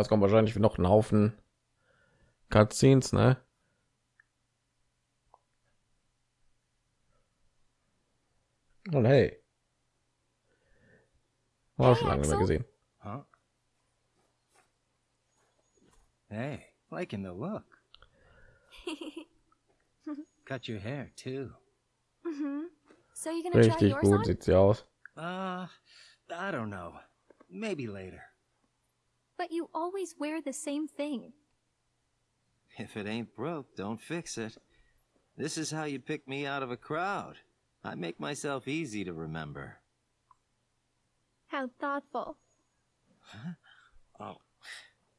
Es kommt wahrscheinlich noch ein Haufen Cutscenes, ne? Und hey, war schon lange nicht mehr gesehen. Huh? Hey, liking the look. Cut your hair too. Mm-hmm. So you gonna try Richtig yours gut on? sieht sie aus. Uh, I don't know. Maybe later. But you always wear the same thing. If it ain't broke, don't fix it. This is how you pick me out of a crowd. I make myself easy to remember. How thoughtful. Oh,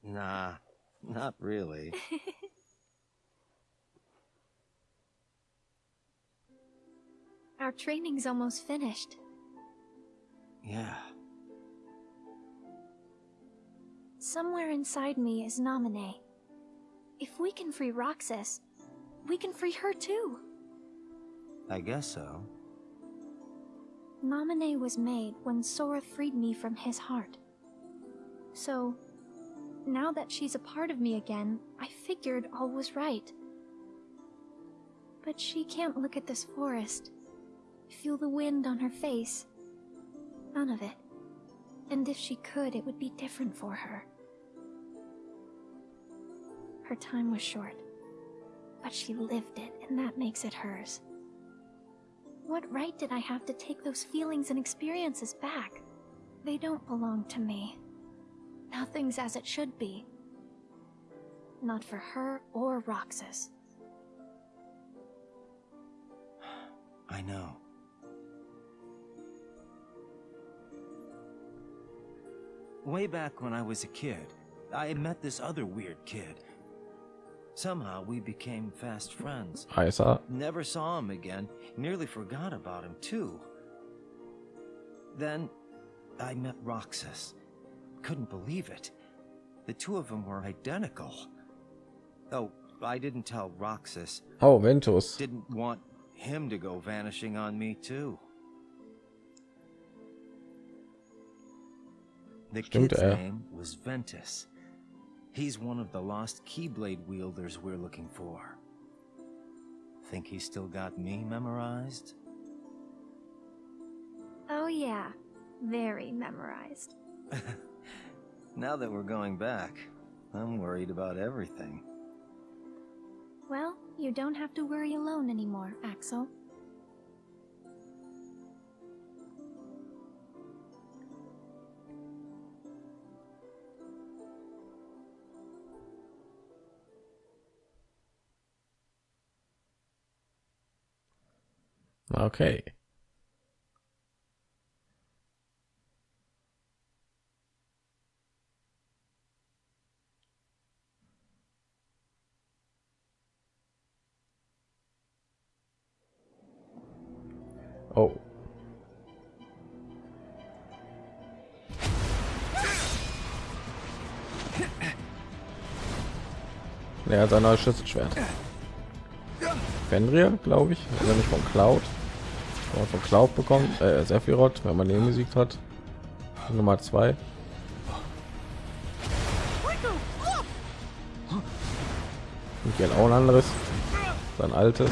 nah, not really. Our training's almost finished. Yeah, Somewhere inside me is Naminé. If we can free Roxas, we can free her too. I guess so. Naminé was made when Sora freed me from his heart. So, now that she's a part of me again, I figured all was right. But she can't look at this forest, feel the wind on her face. None of it. And if she could, it would be different for her. Her time was short, but she lived it, and that makes it hers. What right did I have to take those feelings and experiences back? They don't belong to me. Nothing's as it should be. Not for her or Roxas. I know. Way back when I was a kid, I met this other weird kid. Somehow we became fast friends. Heißer. Never saw him again. Nearly forgot about him, too. Then I met Roxas. Couldn't believe it. The two of them were identical. Oh, I didn't tell Roxas. Oh, Ventus. Didn't want him to go vanishing on me, too. The Stimmt, kid's er. name was Ventus. He's one of the lost Keyblade wielders we're looking for. Think he's still got me memorized? Oh, yeah. Very memorized. Now that we're going back, I'm worried about everything. Well, you don't have to worry alone anymore, Axel. Okay. Oh. Er hat ein neues Schlüsselschwert. Fenrir, glaube ich. Also nicht von Cloud. Aber von Cloud bekommt. Äh, Sephiroth, wenn man den besiegt hat. Nummer zwei. Und hier auch ein anderes. Sein altes.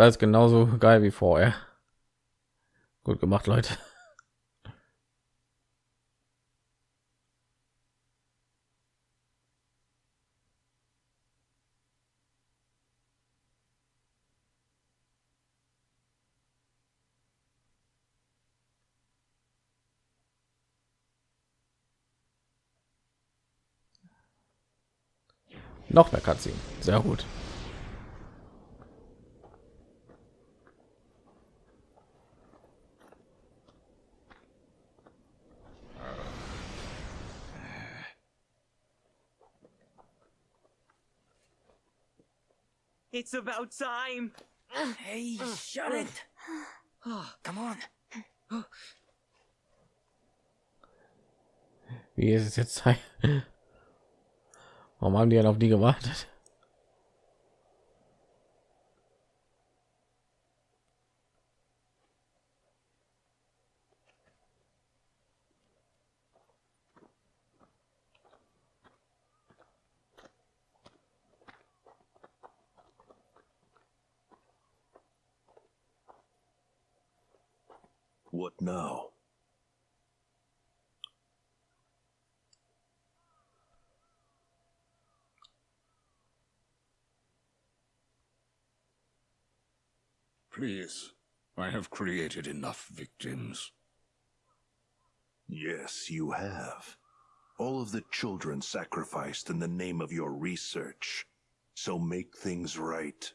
Alles genauso geil wie vorher. Gut gemacht, Leute. Noch mehr Cutscene. Sehr gut. It's about time. Hey, shut it. Come on. Wie ist es jetzt Zeit? Warum haben die dann auf die gewartet? Please, I have created enough victims. Yes, you have. All of the children sacrificed in the name of your research. So make things right.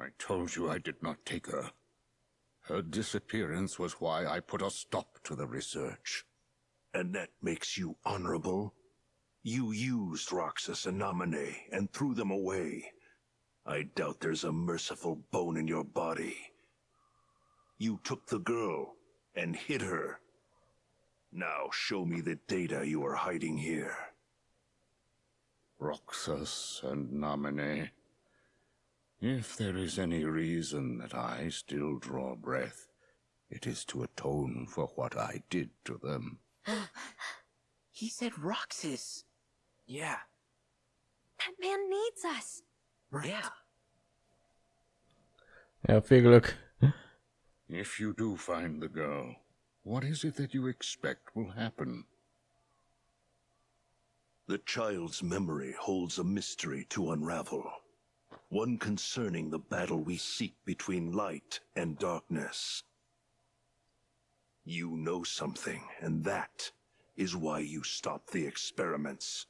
I told you I did not take her. Her disappearance was why I put a stop to the research. And that makes you honorable? You used Roxas and Namine and threw them away. I doubt there's a merciful bone in your body. You took the girl and hid her. Now show me the data you are hiding here. Roxas and Namine. If there is any reason that I still draw breath, it is to atone for what I did to them. He said Roxas. Yeah. That man needs us. Yeah. Ja, viel Glück. If you do find the girl, what is it that you expect will happen? The child's memory holds a mystery to unravel. One concerning the battle we seek between light and darkness. You know something, and that is why you stopped the experiments.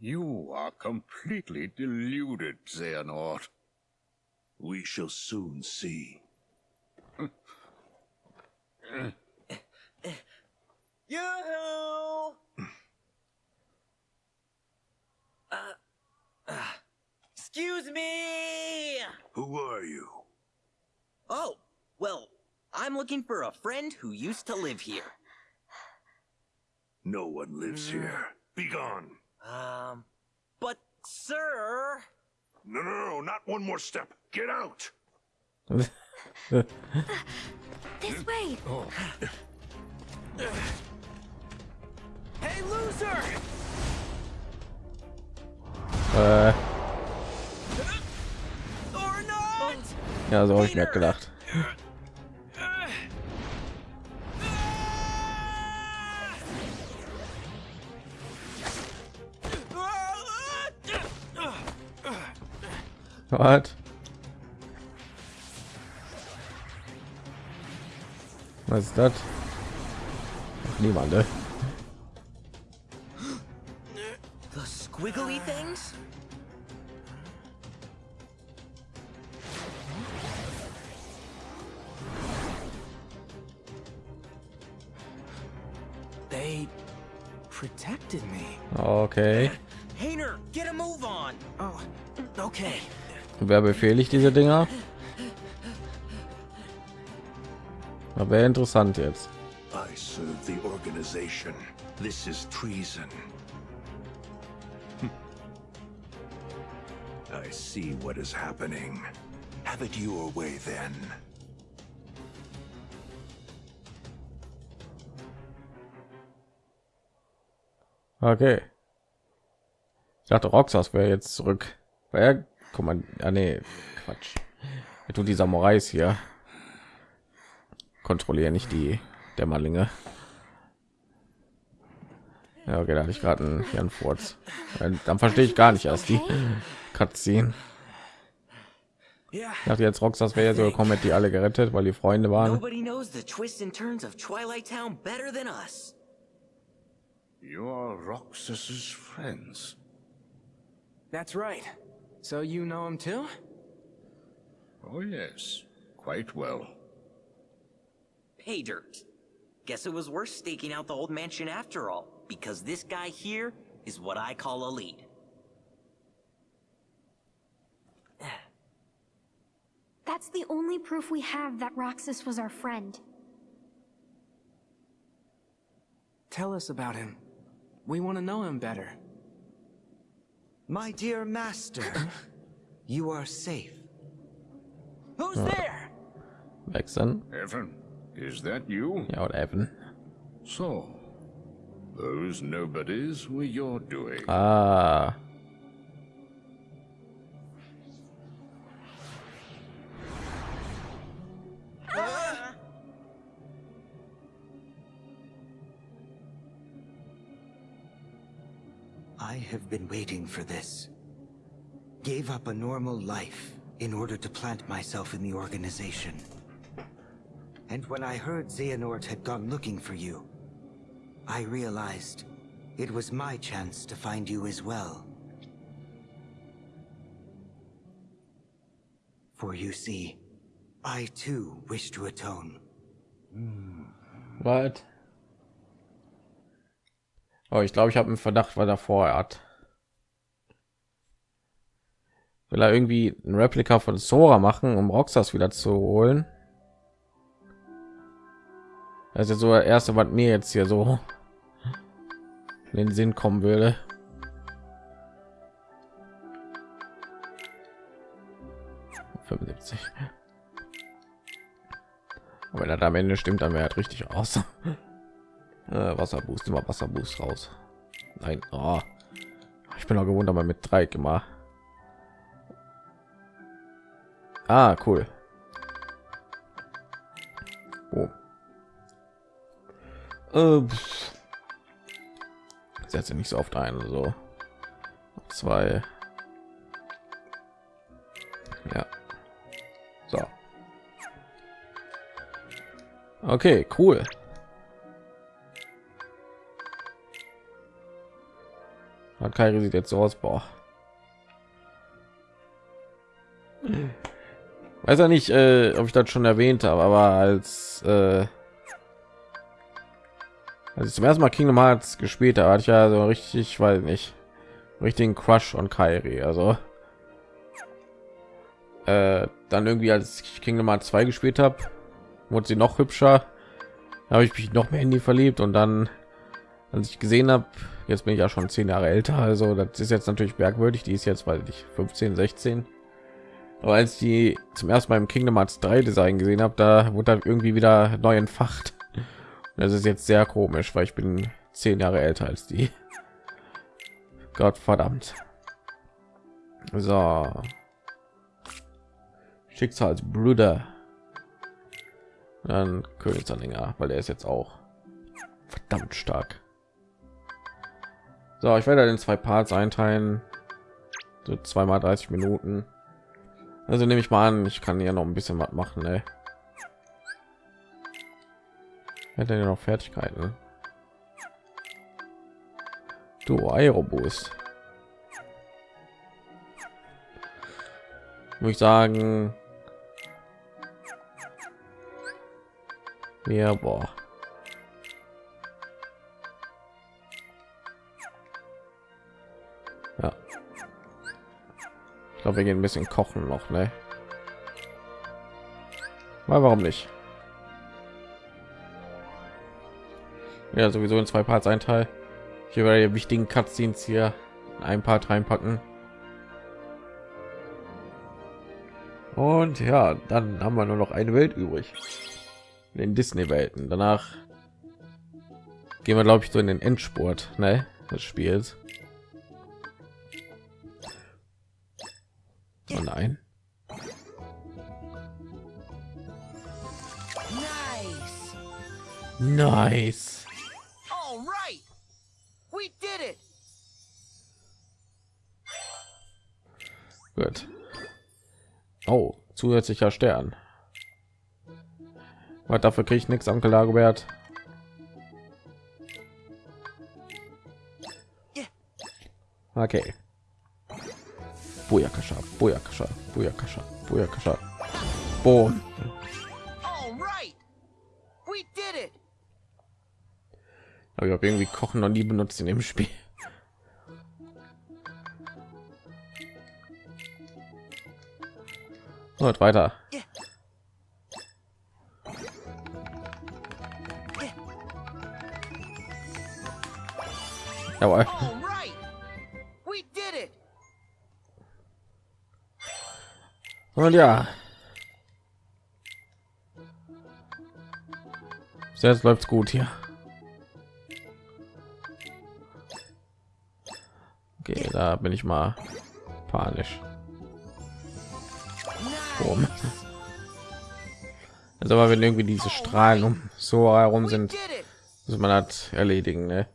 You are completely deluded, Xehanort. We shall soon see. Yoo-hoo! uh, uh, excuse me! Who are you? Oh, well, I'm looking for a friend who used to live here. No one lives here. Begone! Um, but sir... No, no, no, not one more step. Get out! This way. Hey, loser! Äh, Or not! ja, so habe ich mir gedacht. Was? Was ist das? Niemand, ne? The squiggly things? They protected me. Okay. Hayner, get a move on! Oh, okay. Wer befehligt diese Dinger? Aber wäre interessant jetzt. I serve the organization. This is treason. Hm. I see what is happening. Have it your way then. Okay. Ich dachte, Roxas wäre jetzt zurück. Weil er, guck mal, ja, nee, Quatsch. Er tut die Samurais hier. Kontrollieren nicht die Dämmerlinge. Ja, okay, da hatte ich gerade einen Furz. Dann, dann verstehe ich gar nicht erst die Cutscene. Yeah. Ich dachte jetzt, Roxas wäre so gekommen, hätte die alle gerettet, weil die Freunde waren. Nobody knows the twists and turns of Twilight Town better than us. You are Roxas's friends. That's right. So you know him too? Oh yes, quite well. Pay dirt. Guess it was worth staking out the old mansion after all, because this guy here is what I call a lead. That's the only proof we have that Roxas was our friend. Tell us about him. We want to know him better. My dear master, you are safe. Who's there? Wechseln. Evan, is that you? Ja, oder Evan. So, those nobodies were your doing. Ah. I have been waiting for this. Gave up a normal life in order to plant myself in the organization. And when I heard Xehanort had gone looking for you, I realized it was my chance to find you as well. For you see, I too wish to atone. Hmm. What? Oh, ich glaube, ich habe einen Verdacht, weil er vorher hat. Will er irgendwie ein Replika von Sora machen, um Roxas wieder zu holen? Das ist so das erste, was mir jetzt hier so in den Sinn kommen würde. ...75. Aber wenn er am Ende stimmt, dann wäre er richtig aus. Äh, Wasserboost, immer Wasserboost raus. Nein, oh. ich bin auch gewohnt, aber mit drei immer. Ah, cool. Oh. Äh, pff. setze nicht so oft ein, so zwei. Ja. So. Okay, cool. Kairi sieht jetzt so aus, boah. Weiß ja nicht, äh, ob ich das schon erwähnt habe, aber als äh, als ich zum ersten Mal Kingdom Hearts gespielt habe, hatte ich ja so richtig, weil nicht richtigen Crush on Kairi. Also äh, dann irgendwie als ich Kingdom Hearts 2 gespielt habe, wurde sie noch hübscher. Habe ich mich noch mehr in die verliebt und dann, als ich gesehen habe, jetzt bin ich ja schon zehn Jahre älter, also das ist jetzt natürlich merkwürdig. Die ist jetzt, weil ich 15, 16. Aber als die zum ersten Mal im Kingdom Hearts 3 Design gesehen habe, da wurde dann irgendwie wieder neu entfacht. Das ist jetzt sehr komisch, weil ich bin zehn Jahre älter als die. Gott verdammt. So. Schicksalsbrüder. Dann Königsanhänger, weil er ist jetzt auch verdammt stark. So, ich werde in zwei Parts einteilen. So zweimal 30 Minuten. Also nehme ich mal an, ich kann ja noch ein bisschen was machen, ey. Hat er noch Fertigkeiten? Du Aeroboost. Muss ich sagen, ja, boah. Glaube, wir gehen ein bisschen kochen noch, ne? Mal warum nicht? Ja, sowieso in zwei Parts ein Teil. Hier werde die wichtigen Cutscenes hier in ein Part reinpacken. Und ja, dann haben wir nur noch eine Welt übrig. In den Disney-Welten. Danach gehen wir, glaube ich, so in den Endspurt ne, des Spiels. Nice! Nice. All right! We did it! Gut. Oh, zusätzlicher Stern. Was dafür kriege ich nichts, Onkel Dagobert. Okay. Boyakasha, Boyakasha, Boyakasha, Boyakasha. Bo. All. We did it. Aber ich habe irgendwie Kochen noch nie benutzt in dem Spiel. Und weiter. Jawohl. Und ja. Jetzt läuft's gut hier. Okay, da bin ich mal panisch. Boom. Also aber wenn irgendwie diese Strahlen um so herum sind, muss man das erledigen, ne?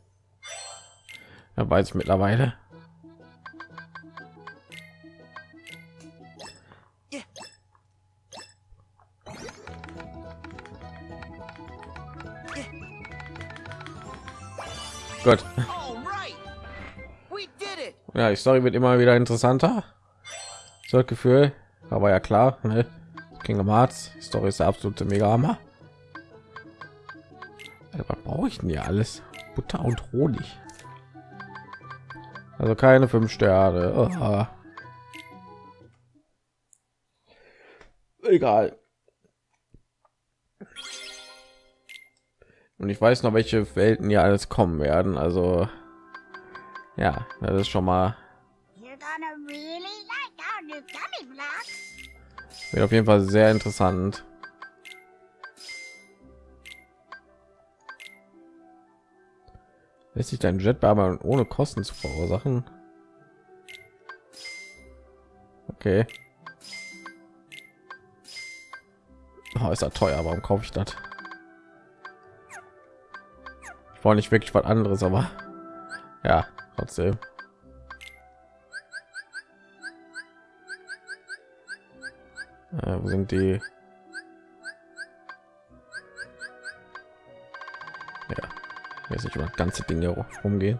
Ja, weiß ich mittlerweile. Gut. Ja, die Story wird immer wieder interessanter. So das Gefühl, aber ja klar, ne? Kingdom Hearts, Story ist der absolute Mega Hammer. Was brauche ich denn hier alles? Butter und Honig. Also keine fünf Sterne. Oh. Egal. Und ich weiß noch, welche Welten hier alles kommen werden. Also ja, das ist schon mal wird auf jeden Fall sehr interessant. Lässt sich dein Jet aber ohne Kosten zu verursachen? Okay. Oh, ist ja teuer, warum kaufe ich das? Wollte nicht wirklich was anderes, aber ja, trotzdem. Äh, wo sind die? Ja, jetzt nicht über ganze Dinge rumgehen.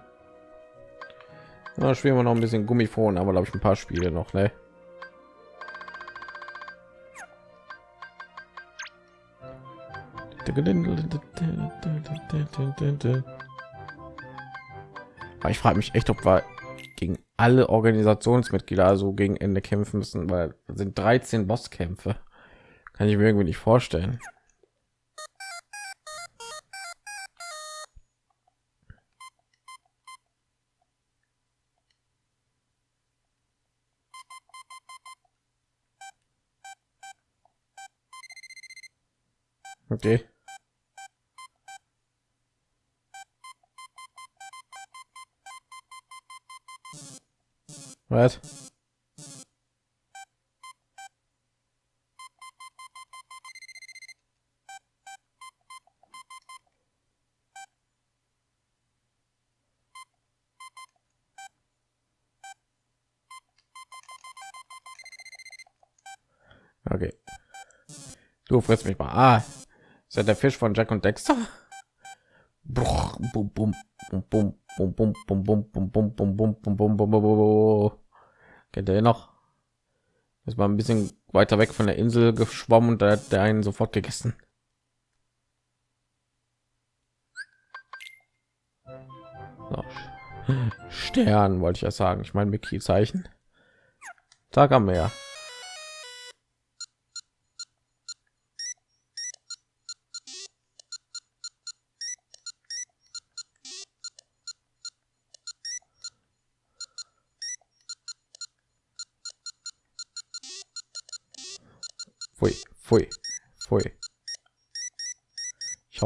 Na, spielen wir noch ein bisschen Gummifon, aber glaube ich ein paar Spiele noch, ne? Aber ich frage mich echt, ob wir gegen alle Organisationsmitglieder so gegen Ende kämpfen müssen, weil sind 13 Bosskämpfe. Kann ich mir irgendwie nicht vorstellen. Okay. Was? Okay. Du frisst mich mal. Ah, ist ja der Fisch von Jack und Dexter. Bruch, bum, bum, bum, bum, bum, bum, bum, bum, bum, bum, bum, bum, bum, bum, bum, bum, bum. Kennt ihr noch? Ist mal ein bisschen weiter weg von der Insel geschwommen und da hat der einen sofort gegessen. So. Stern wollte ich ja sagen. Ich meine Mickey Zeichen. Tag am Meer.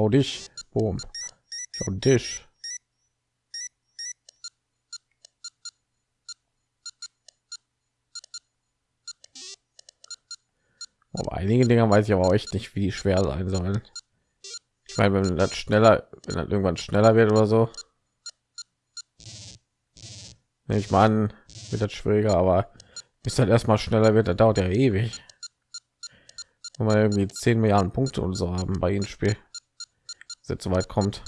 Schau dich. Boom. Schau dich. Aber einige Dinge weiß ich aber echt nicht, wie schwer sein sollen. Ich meine, wenn das schneller, wenn das irgendwann schneller wird oder so. Ich an, wird das schwieriger, aber bis das erstmal schneller wird, das dauert ja ewig. Wenn man irgendwie 10 Milliarden Punkte und so haben bei ihnen Spiel. Bis jetzt so weit kommt.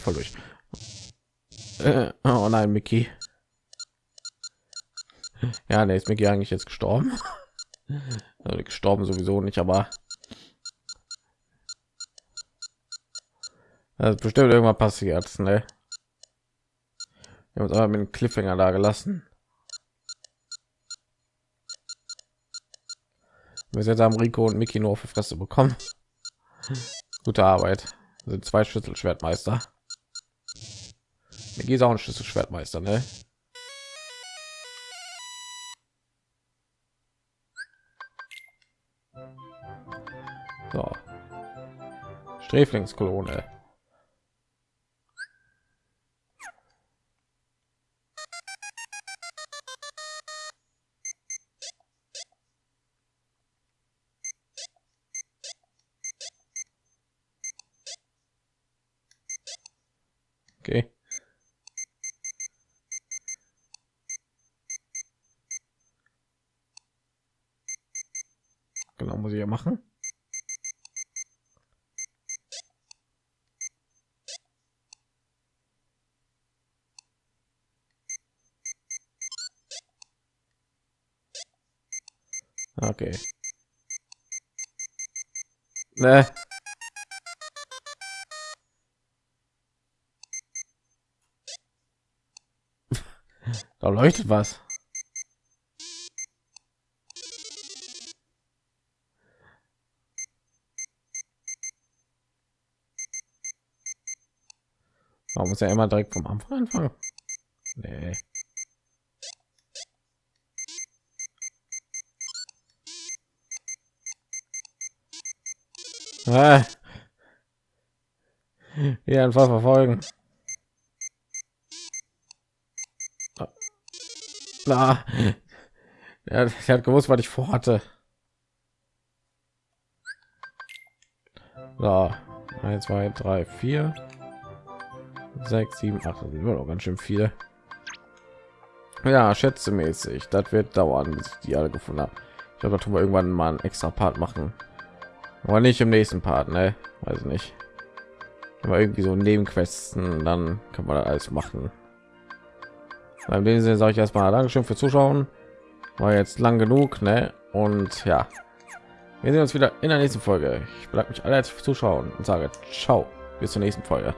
Voll durch. Äh, oh nein, Mickey. Ja, ne, ist Mickey eigentlich jetzt gestorben. Also gestorben sowieso nicht, aber das bestimmt irgendwann passiert, ne? Wir haben uns aber mit dem Cliffhanger da gelassen. Wir jetzt haben Rico und Mickey nur auf die Fresse bekommen. Gute Arbeit. Das sind zwei Schlüsselschwertmeister. Mir ist auch ein Schlüsselschwertmeister, ne? So. Sträflingskolone. Okay. Genau, muss ich ja machen. Okay. Ne. Leuchtet was. Warum muss er immer direkt vom Anfang anfangen? Nee. Ah. Hier einfach verfolgen. Na, er, hat gewusst, was ich vorhatte. So, 1, 2, 3, 4, 6, 7, 8, das sind noch ganz schön viele. Ja, schätzemäßig, das wird dauern, bis ich die alle gefunden habe. Ich glaube, da tun wir irgendwann mal einen extra Part machen. Aber nicht im nächsten Part, ne? Weiß nicht. Aber irgendwie so Nebenquesten, dann kann man das alles machen. In dem Sinne sage ich erstmal Dankeschön für Zuschauen. War jetzt lang genug, ne? Und ja, wir sehen uns wieder in der nächsten Folge. Ich bedanke mich alle fürs Zuschauen und sage ciao, bis zur nächsten Folge.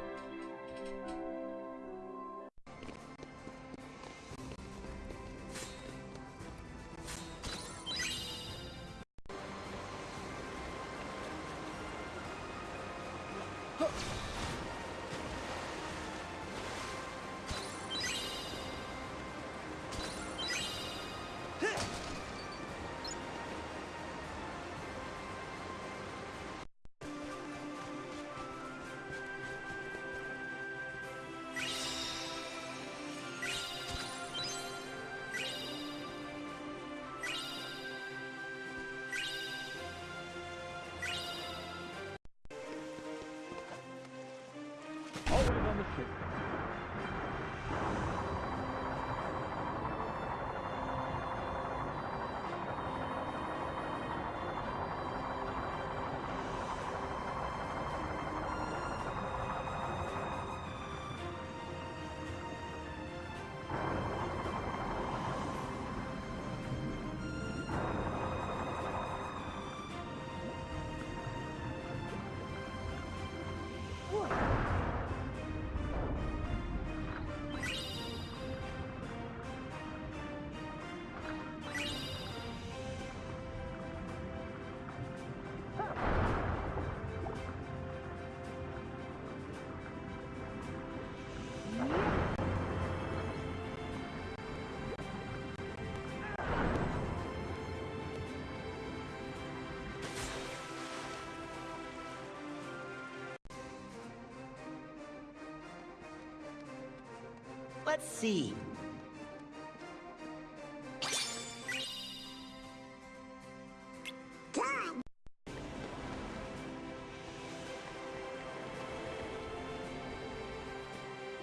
Let's see.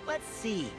Let's see.